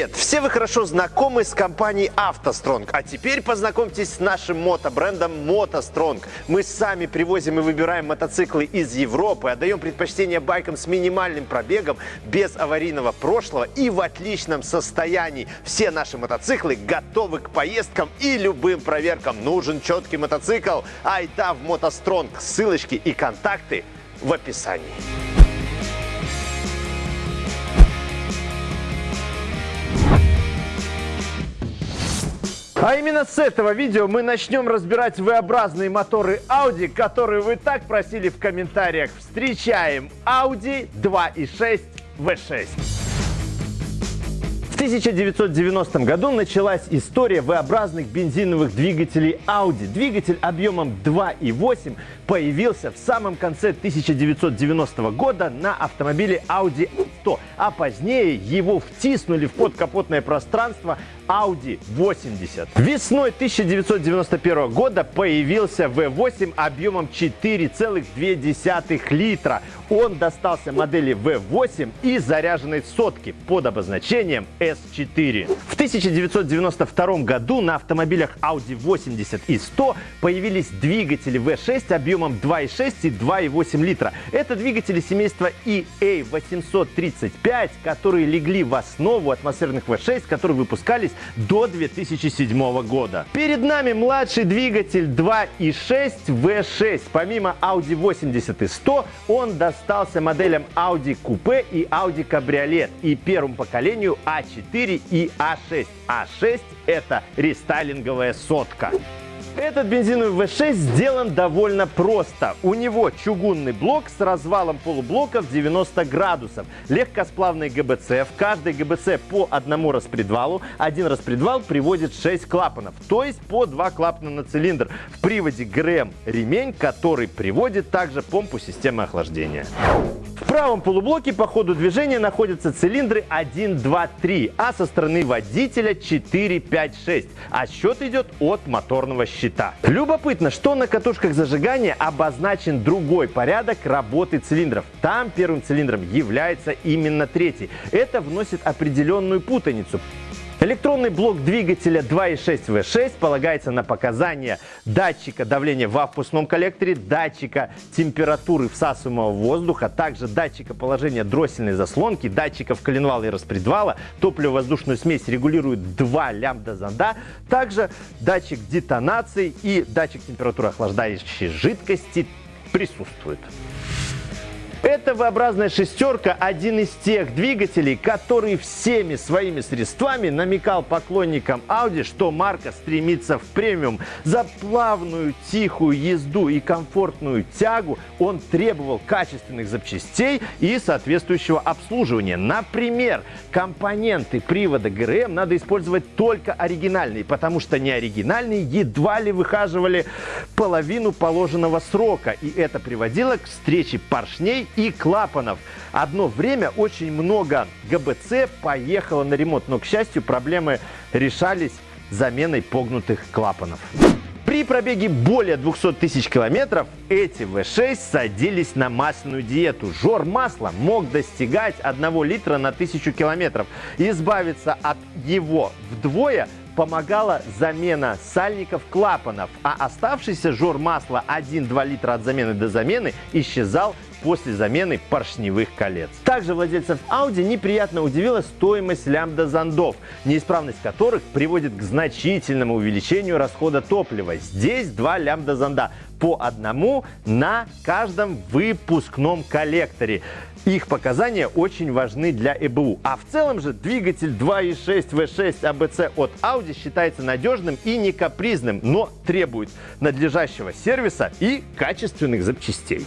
Привет! Все вы хорошо знакомы с компанией «АвтоСтронг», а теперь познакомьтесь с нашим мотобрендом «МотоСтронг». Мы сами привозим и выбираем мотоциклы из Европы, отдаем предпочтение байкам с минимальным пробегом, без аварийного прошлого и в отличном состоянии. Все наши мотоциклы готовы к поездкам и любым проверкам. Нужен четкий мотоцикл? Айда в «МотоСтронг». Ссылочки и контакты в описании. А именно с этого видео мы начнем разбирать V-образные моторы Audi, которые вы так просили в комментариях. Встречаем Audi 2.6 V6. В 1990 году началась история V-образных бензиновых двигателей Audi. Двигатель объемом 2.8 появился в самом конце 1990 года на автомобиле Audi 100, а позднее его втиснули в подкапотное пространство Audi 80. Весной 1991 года появился V8 объемом 4,2 литра. Он достался модели V8 и заряженной сотки под обозначением S4. В 1992 году на автомобилях Audi 80 и 100 появились двигатели V6 объемом 2,6 и 2,8 литра. Это двигатели семейства EA835, которые легли в основу атмосферных V6, которые выпускались до 2007 года. Перед нами младший двигатель 2.6 V6. Помимо Audi 80 и 100, он достался моделям Audi Coupe и Audi Cabriolet и первому поколению A4 и A6. A6 это рестайлинговая сотка. Этот бензиновый V6 сделан довольно просто. У него чугунный блок с развалом полублоков 90 градусов. Легкосплавный ГБЦ. В каждой ГБЦ по одному распредвалу. Один распредвал приводит 6 клапанов, то есть по 2 клапана на цилиндр. В приводе ГРМ ремень, который приводит также помпу системы охлаждения. Правом полублоке по ходу движения находятся цилиндры 1, 2, 3, а со стороны водителя 4, 5, 6. А счет идет от моторного щита. Любопытно, что на катушках зажигания обозначен другой порядок работы цилиндров. Там первым цилиндром является именно третий. Это вносит определенную путаницу. Электронный блок двигателя 2.6 V6 полагается на показания датчика давления во впускном коллекторе, датчика температуры всасываемого воздуха, также датчика положения дроссельной заслонки, датчиков коленвала и распредвала. Топливо-воздушную смесь регулирует два лямбда-зонда, также датчик детонации и датчик температуры охлаждающей жидкости присутствует. Эта V-образная шестерка – один из тех двигателей, который всеми своими средствами намекал поклонникам Audi, что марка стремится в премиум. За плавную, тихую езду и комфортную тягу он требовал качественных запчастей и соответствующего обслуживания. Например, компоненты привода ГРМ надо использовать только оригинальные, потому что неоригинальные едва ли выхаживали половину положенного срока. И это приводило к встрече поршней и клапанов. Одно время очень много ГБЦ поехало на ремонт, но, к счастью, проблемы решались заменой погнутых клапанов. При пробеге более 200 тысяч километров эти V6 садились на масляную диету. Жор масла мог достигать 1 литра на 1000 километров. Избавиться от его вдвое помогала замена сальников клапанов, а оставшийся жор масла 1-2 литра от замены до замены исчезал после замены поршневых колец. Также владельцев Audi неприятно удивила стоимость лямбда-зондов, неисправность которых приводит к значительному увеличению расхода топлива. Здесь два лямбда-зонда по одному на каждом выпускном коллекторе. Их показания очень важны для ЭБУ. А в целом же двигатель 2.6 V6 ABC от Audi считается надежным и не капризным, но требует надлежащего сервиса и качественных запчастей.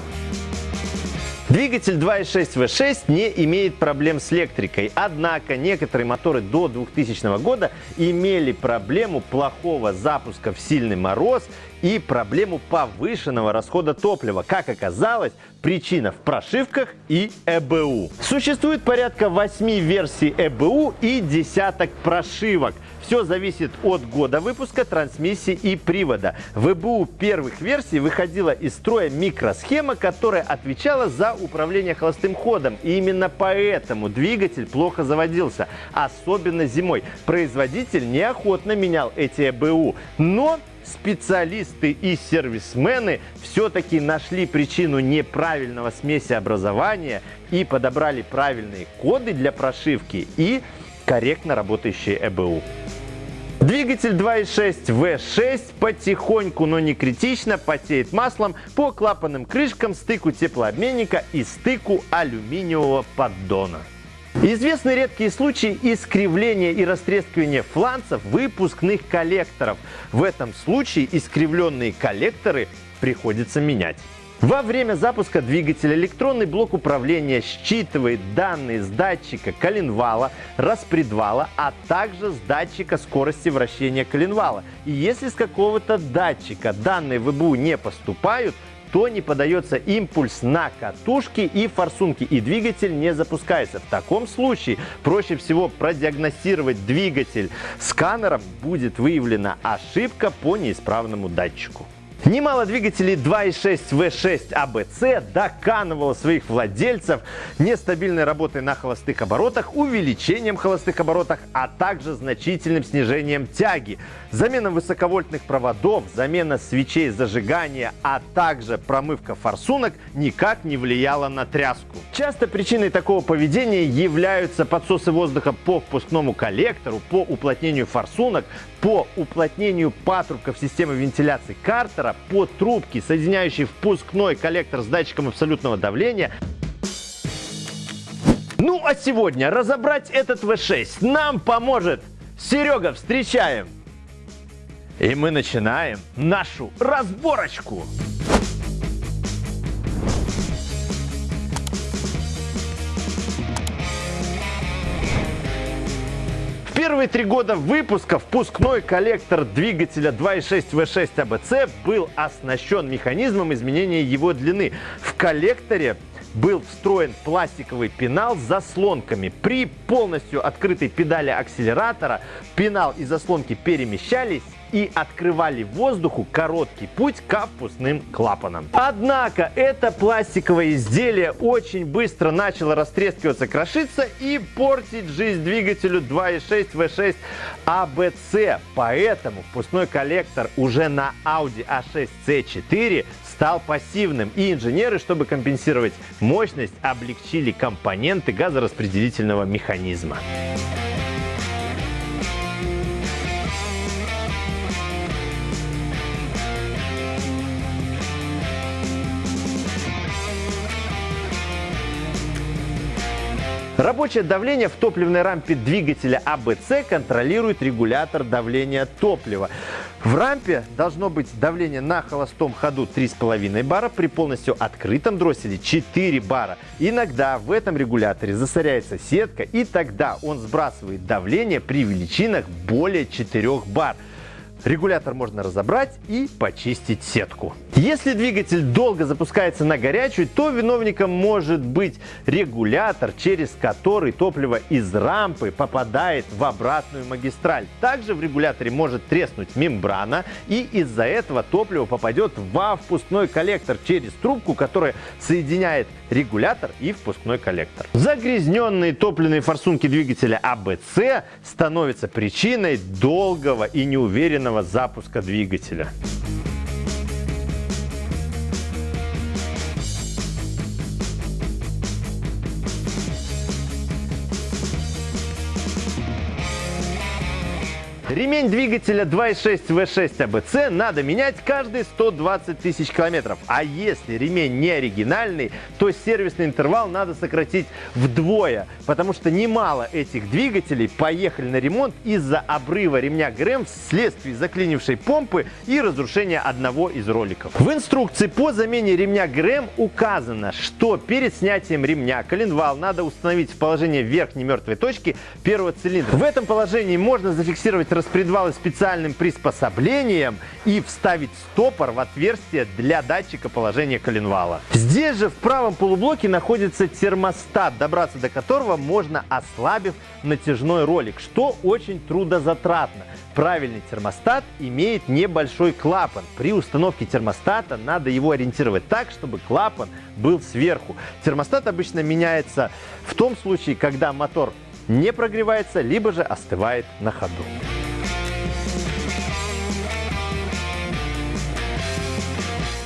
Двигатель 2.6 V6 не имеет проблем с электрикой, однако некоторые моторы до 2000 года имели проблему плохого запуска в сильный мороз и проблему повышенного расхода топлива. Как оказалось, причина в прошивках и ЭБУ. Существует порядка 8 версий ЭБУ и десяток прошивок. Все зависит от года выпуска, трансмиссии и привода. В ЭБУ первых версий выходила из строя микросхема, которая отвечала за управление холостым ходом. И именно поэтому двигатель плохо заводился, особенно зимой. Производитель неохотно менял эти ЭБУ. Но специалисты и сервисмены все-таки нашли причину неправильного смеси образования и подобрали правильные коды для прошивки и корректно работающие ЭБУ. Двигатель 2.6 V6 потихоньку, но не критично потеет маслом по клапанным крышкам, стыку теплообменника и стыку алюминиевого поддона. Известны редкие случаи искривления и растрескивания фланцев выпускных коллекторов. В этом случае искривленные коллекторы приходится менять. Во время запуска двигателя электронный блок управления считывает данные с датчика коленвала, распредвала, а также с датчика скорости вращения коленвала. И если с какого-то датчика данные в ИБУ не поступают, то не подается импульс на катушки и форсунки, и двигатель не запускается. В таком случае проще всего продиагностировать двигатель сканером, будет выявлена ошибка по неисправному датчику. Немало двигателей 2.6 V6 ABC доканывало своих владельцев нестабильной работой на холостых оборотах, увеличением холостых оборотах, а также значительным снижением тяги. Замена высоковольтных проводов, замена свечей зажигания, а также промывка форсунок никак не влияла на тряску. Часто причиной такого поведения являются подсосы воздуха по впускному коллектору, по уплотнению форсунок, по уплотнению патрубков системы вентиляции картера, по трубке, соединяющей впускной коллектор с датчиком абсолютного давления. Ну а сегодня разобрать этот V6 нам поможет Серега. Встречаем! И мы начинаем нашу разборочку. Первые три года выпуска впускной коллектор двигателя 2.6 V6 ABC был оснащен механизмом изменения его длины. В коллекторе был встроен пластиковый пенал с заслонками. При полностью открытой педали акселератора пенал и заслонки перемещались и открывали воздуху короткий путь к впускным клапанам. Однако это пластиковое изделие очень быстро начало растрескиваться, крошиться и портить жизнь двигателю 2.6 V6 ABC. Поэтому впускной коллектор уже на Audi A6 C4 стал пассивным, и инженеры, чтобы компенсировать мощность, облегчили компоненты газораспределительного механизма. Рабочее давление в топливной рампе двигателя АБЦ контролирует регулятор давления топлива. В рампе должно быть давление на холостом ходу 3,5 бара, при полностью открытом дросселе 4 бара. Иногда в этом регуляторе засоряется сетка, и тогда он сбрасывает давление при величинах более 4 бар. Регулятор можно разобрать и почистить сетку. Если двигатель долго запускается на горячую, то виновником может быть регулятор, через который топливо из рампы попадает в обратную магистраль. Также в регуляторе может треснуть мембрана, и из-за этого топливо попадет во впускной коллектор через трубку, которая соединяет регулятор и впускной коллектор. Загрязненные топливные форсунки двигателя АБЦ становятся причиной долгого и неуверенного запуска двигателя. Ремень двигателя 2.6 V6 ABC надо менять каждые 120 тысяч километров. А если ремень не оригинальный, то сервисный интервал надо сократить вдвое, потому что немало этих двигателей поехали на ремонт из-за обрыва ремня ГРМ вследствие заклинившей помпы и разрушения одного из роликов. В инструкции по замене ремня ГРМ указано, что перед снятием ремня коленвал надо установить в положение верхней мертвой точки первого цилиндра. В этом положении можно зафиксировать распредвалы специальным приспособлением и вставить стопор в отверстие для датчика положения коленвала. Здесь же в правом полублоке находится термостат, добраться до которого можно ослабив натяжной ролик, что очень трудозатратно. Правильный термостат имеет небольшой клапан. При установке термостата надо его ориентировать так, чтобы клапан был сверху. Термостат обычно меняется в том случае, когда мотор не прогревается, либо же остывает на ходу.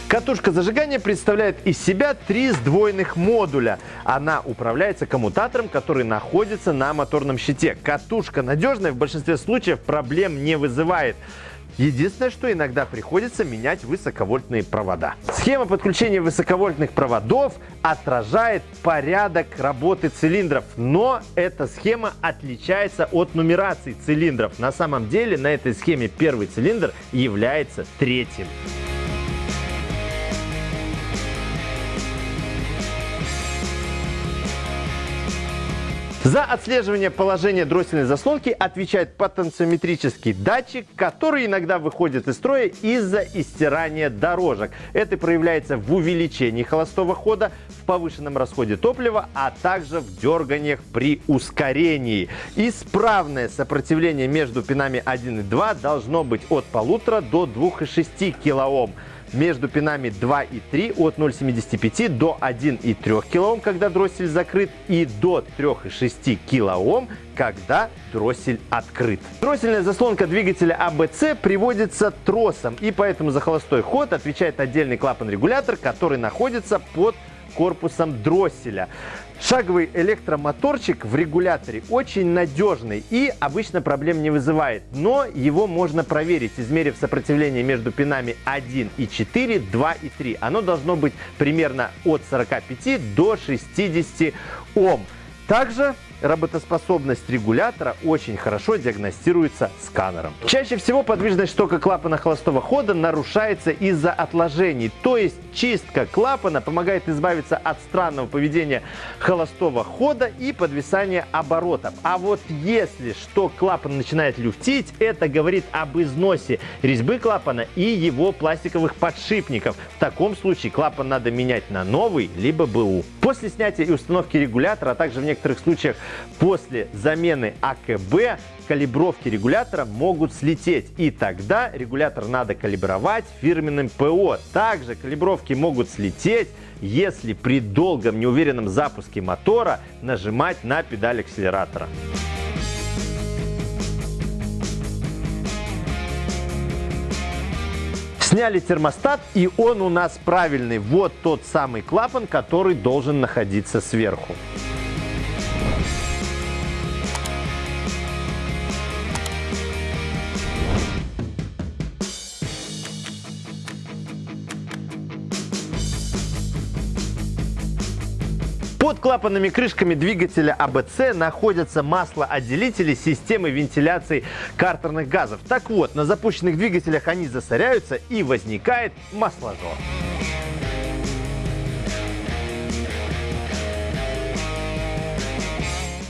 Катушка зажигания представляет из себя три сдвоенных модуля. Она управляется коммутатором, который находится на моторном щите. Катушка надежная, в большинстве случаев проблем не вызывает. Единственное, что иногда приходится менять высоковольтные провода. Схема подключения высоковольтных проводов отражает порядок работы цилиндров, но эта схема отличается от нумерации цилиндров. На самом деле на этой схеме первый цилиндр является третьим. За отслеживание положения дроссельной заслонки отвечает потенциометрический датчик, который иногда выходит из строя из-за истирания дорожек. Это проявляется в увеличении холостого хода, в повышенном расходе топлива, а также в дерганиях при ускорении. Исправное сопротивление между пинами 1 и 2 должно быть от 1,5 до 2,6 кОм между пинами 2 и 3 от 0,75 до 1,3 кОм, когда дроссель закрыт, и до 3,6 кОм, когда дроссель открыт. Дроссельная заслонка двигателя АБЦ приводится тросом, и поэтому за холостой ход отвечает отдельный клапан-регулятор, который находится под корпусом дросселя. Шаговый электромоторчик в регуляторе очень надежный и обычно проблем не вызывает, но его можно проверить, измерив сопротивление между пинами 1 и 4, 2 и 3. Оно должно быть примерно от 45 до 60 Ом. Также работоспособность регулятора очень хорошо диагностируется сканером. Чаще всего подвижность штока клапана холостого хода нарушается из-за отложений, то есть чистка клапана помогает избавиться от странного поведения холостого хода и подвисания оборотов. А вот если что клапан начинает люфтить, это говорит об износе резьбы клапана и его пластиковых подшипников. В таком случае клапан надо менять на новый, либо БУ. После снятия и установки регулятора, а также в некоторых случаях После замены АКБ калибровки регулятора могут слететь, и тогда регулятор надо калибровать фирменным ПО. Также калибровки могут слететь, если при долгом неуверенном запуске мотора нажимать на педаль акселератора. Сняли термостат, и он у нас правильный. Вот тот самый клапан, который должен находиться сверху. Под клапанными крышками двигателя АБЦ находятся маслоотделители системы вентиляции картерных газов. Так вот, на запущенных двигателях они засоряются и возникает масложор.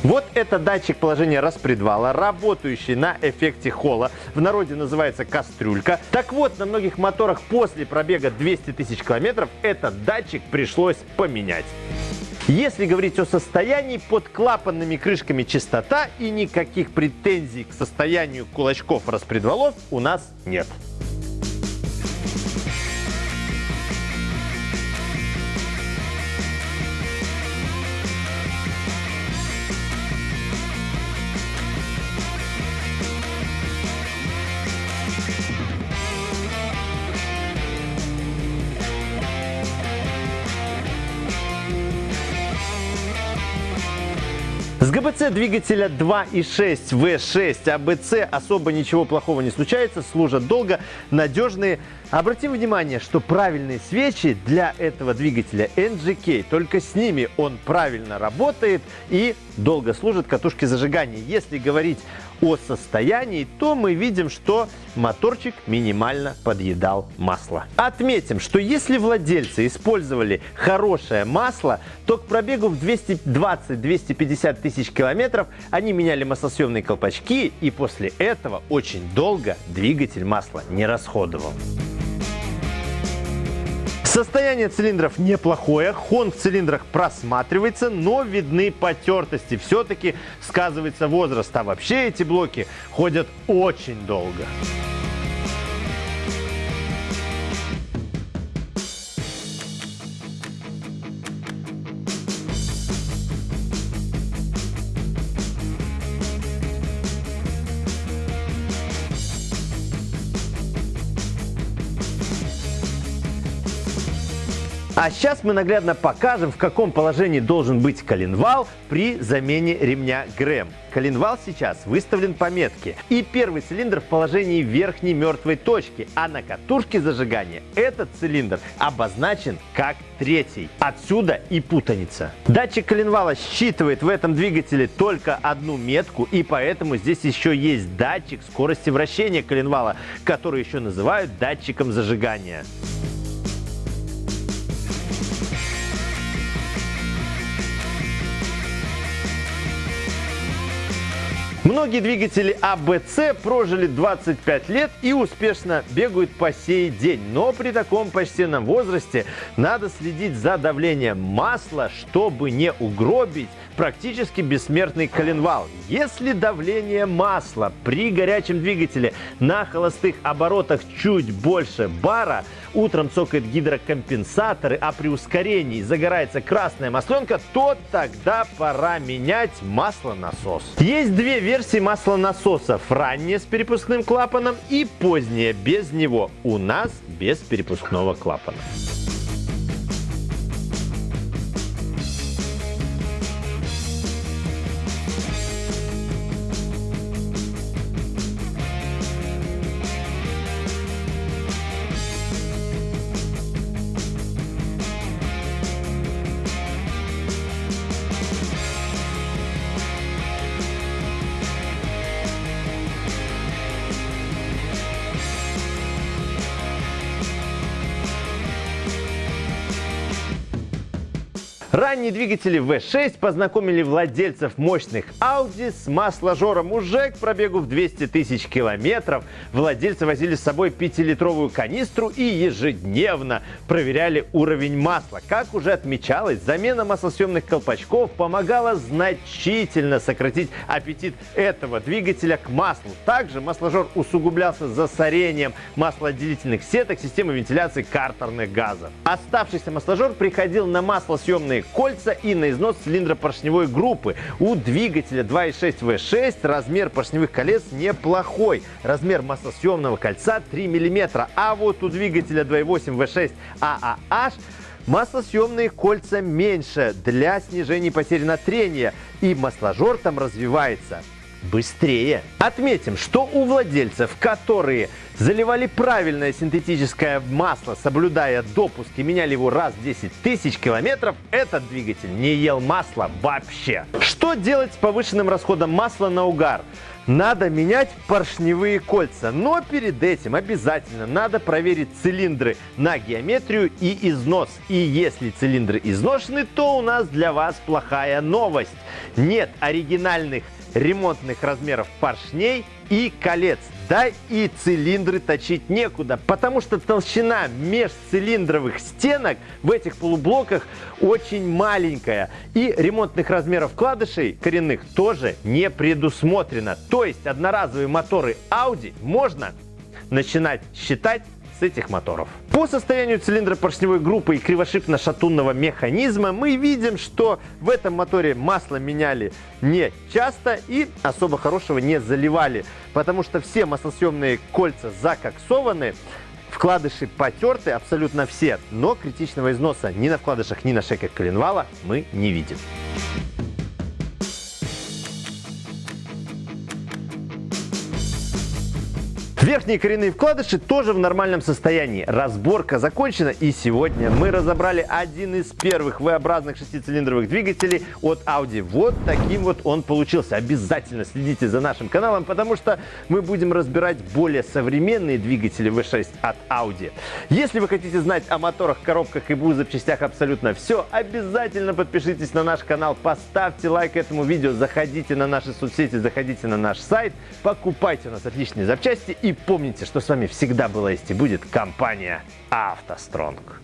Вот это датчик положения распредвала, работающий на эффекте холла. В народе называется кастрюлька. Так вот, на многих моторах после пробега 200 тысяч километров этот датчик пришлось поменять. Если говорить о состоянии, под клапанными крышками чистота и никаких претензий к состоянию кулачков распредвалов у нас нет. Двигателя 2.6 V6 АБЦ особо ничего плохого не случается, служат долго, надежные. Обратим внимание, что правильные свечи для этого двигателя NGK, только с ними он правильно работает и долго служат катушки зажигания. Если говорить о состоянии, то мы видим, что моторчик минимально подъедал масло. Отметим, что если владельцы использовали хорошее масло, то к пробегу в 220-250 тысяч километров они меняли маслосъемные колпачки и после этого очень долго двигатель масла не расходовал. Состояние цилиндров неплохое, хон в цилиндрах просматривается, но видны потертости. Все-таки сказывается возраст, а вообще эти блоки ходят очень долго. А сейчас мы наглядно покажем, в каком положении должен быть коленвал при замене ремня ГРЭМ. Коленвал сейчас выставлен по метке. И первый цилиндр в положении верхней мертвой точки, а на катушке зажигания этот цилиндр обозначен как третий. Отсюда и путаница. Датчик коленвала считывает в этом двигателе только одну метку, и поэтому здесь еще есть датчик скорости вращения коленвала, который еще называют датчиком зажигания. Многие двигатели АБЦ прожили 25 лет и успешно бегают по сей день. Но при таком почтенном возрасте надо следить за давлением масла, чтобы не угробить практически бессмертный коленвал. Если давление масла при горячем двигателе на холостых оборотах чуть больше бара, утром цокает гидрокомпенсаторы, а при ускорении загорается красная масленка, то тогда пора менять маслонасос. Есть две версии маслонасосов. Ранняя с перепускным клапаном и поздняя без него. У нас без перепускного клапана. Ранние двигатели V6 познакомили владельцев мощных Audi с масложором уже к пробегу в 200 тысяч километров. Владельцы возили с собой 5-литровую канистру и ежедневно проверяли уровень масла. Как уже отмечалось, замена маслосъемных колпачков помогала значительно сократить аппетит этого двигателя к маслу. Также масложор усугублялся засорением маслоотделительных сеток системы вентиляции картерных газов. Оставшийся масложор приходил на маслосъемные кольца и на износ цилиндра поршневой группы. У двигателя 2.6 V6 размер поршневых колец неплохой. Размер маслосъемного кольца 3 мм. А вот у двигателя 2.8 V6 AAH Маслосъемные кольца меньше для снижения потери на трение, и масложор там развивается быстрее. Отметим, что у владельцев, которые заливали правильное синтетическое масло, соблюдая допуск и меняли его раз в 10 тысяч километров, этот двигатель не ел масла вообще. Что делать с повышенным расходом масла на угар? Надо менять поршневые кольца, но перед этим обязательно надо проверить цилиндры на геометрию и износ. И если цилиндры изношены, то у нас для вас плохая новость. Нет оригинальных ремонтных размеров поршней и колец. Да и цилиндры точить некуда, потому что толщина межцилиндровых стенок в этих полублоках очень маленькая. И ремонтных размеров вкладышей коренных тоже не предусмотрено. То есть одноразовые моторы Audi можно начинать считать с этих моторов. По состоянию цилиндра поршневой группы и кривошипно-шатунного механизма мы видим, что в этом моторе масло меняли не часто и особо хорошего не заливали, потому что все маслосъемные кольца закоксованы, Вкладыши потерты абсолютно все, но критичного износа ни на вкладышах, ни на шейках коленвала мы не видим. Верхние коренные вкладыши тоже в нормальном состоянии. Разборка закончена и сегодня мы разобрали один из первых V-образных шестицилиндровых двигателей от Audi. Вот таким вот он получился. Обязательно следите за нашим каналом, потому что мы будем разбирать более современные двигатели V6 от Audi. Если вы хотите знать о моторах, коробках и БУ запчастях абсолютно все, обязательно подпишитесь на наш канал, поставьте лайк этому видео, заходите на наши соцсети, заходите на наш сайт, покупайте у нас отличные запчасти и помните, что с вами всегда была есть и будет компания «АвтоСтронг».